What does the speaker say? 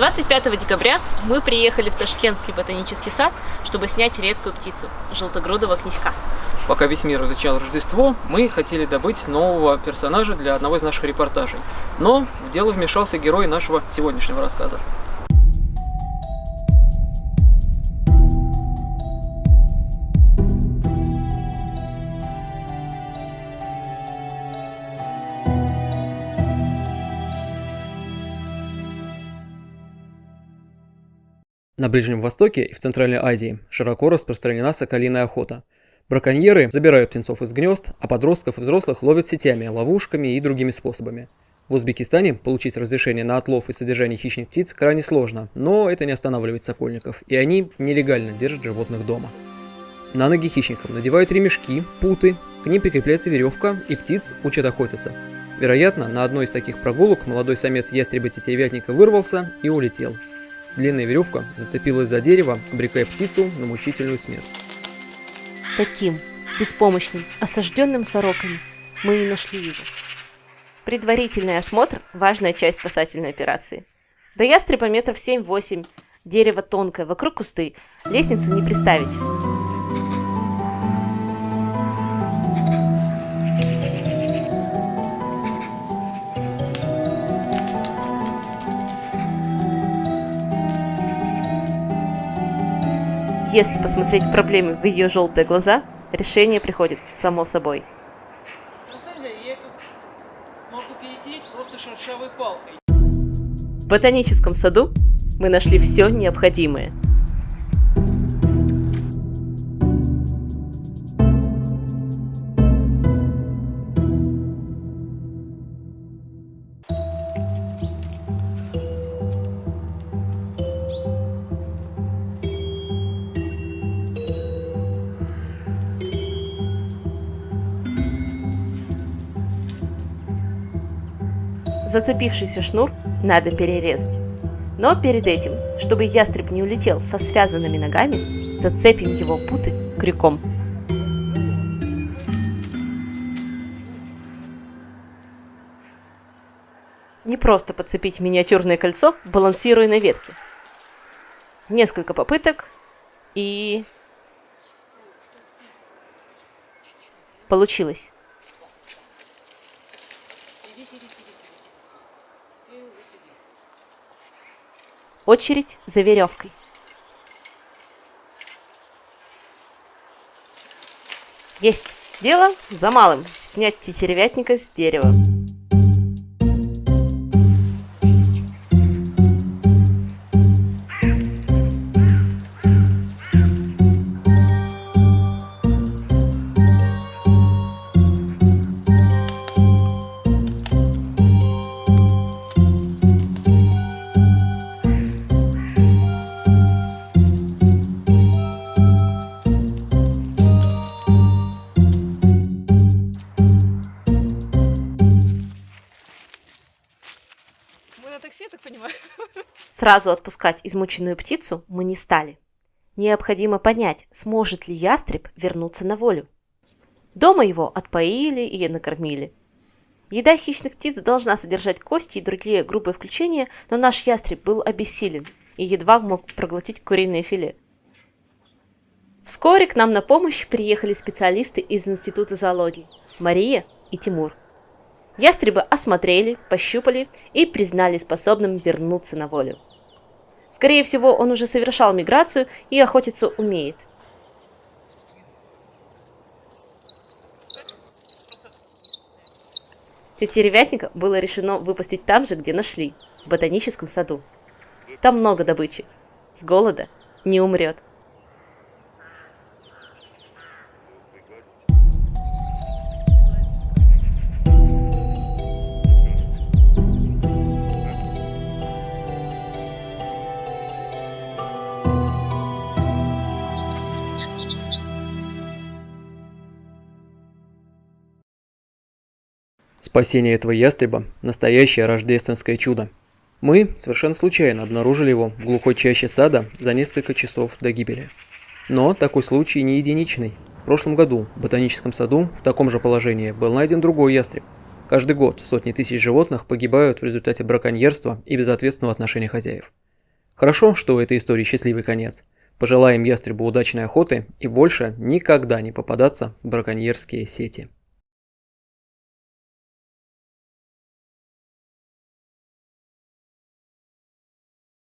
25 декабря мы приехали в Ташкентский ботанический сад, чтобы снять редкую птицу – желтогрудого князька. Пока весь мир изучал Рождество, мы хотели добыть нового персонажа для одного из наших репортажей. Но в дело вмешался герой нашего сегодняшнего рассказа. На Ближнем Востоке и в Центральной Азии широко распространена соколиная охота. Браконьеры забирают птенцов из гнезд, а подростков и взрослых ловят сетями, ловушками и другими способами. В Узбекистане получить разрешение на отлов и содержание хищных птиц крайне сложно, но это не останавливает сокольников, и они нелегально держат животных дома. На ноги хищникам надевают ремешки, путы, к ним прикрепляется веревка, и птиц учат охотиться. Вероятно, на одной из таких прогулок молодой самец ястреба-тетеревятника вырвался и улетел. Длинная веревка зацепилась за дерево, обрекая птицу на мучительную смерть. Таким, беспомощным, осажденным сороками мы и нашли его. Предварительный осмотр – важная часть спасательной операции. До ястреба метров 7-8, дерево тонкое, вокруг кусты, лестницу не приставить. Если посмотреть проблемы в ее желтые глаза, решение приходит само собой. На самом деле, я тут могу просто шершавой палкой. В ботаническом саду мы нашли все необходимое – Зацепившийся шнур надо перерезать. Но перед этим, чтобы ястреб не улетел со связанными ногами, зацепим его путы крюком. Не просто подцепить миниатюрное кольцо, балансируя на ветке. Несколько попыток и... Получилось. Очередь за веревкой. Есть. Дело за малым. Снять тетеревятника с дерева. Такси, я так понимаю. Сразу отпускать измученную птицу мы не стали. Необходимо понять, сможет ли ястреб вернуться на волю. Дома его отпоили и накормили. Еда хищных птиц должна содержать кости и другие грубые включения, но наш ястреб был обессилен и едва мог проглотить куриное филе. Вскоре к нам на помощь приехали специалисты из Института зоологии Мария и Тимур. Ястреба осмотрели, пощупали и признали способным вернуться на волю. Скорее всего, он уже совершал миграцию и охотиться умеет. Тетеревятника было решено выпустить там же, где нашли, в ботаническом саду. Там много добычи. С голода не умрет. Спасение этого ястреба – настоящее рождественское чудо. Мы совершенно случайно обнаружили его в глухой чаще сада за несколько часов до гибели. Но такой случай не единичный. В прошлом году в ботаническом саду в таком же положении был найден другой ястреб. Каждый год сотни тысяч животных погибают в результате браконьерства и безответственного отношения хозяев. Хорошо, что у этой истории счастливый конец. Пожелаем ястребу удачной охоты и больше никогда не попадаться в браконьерские сети.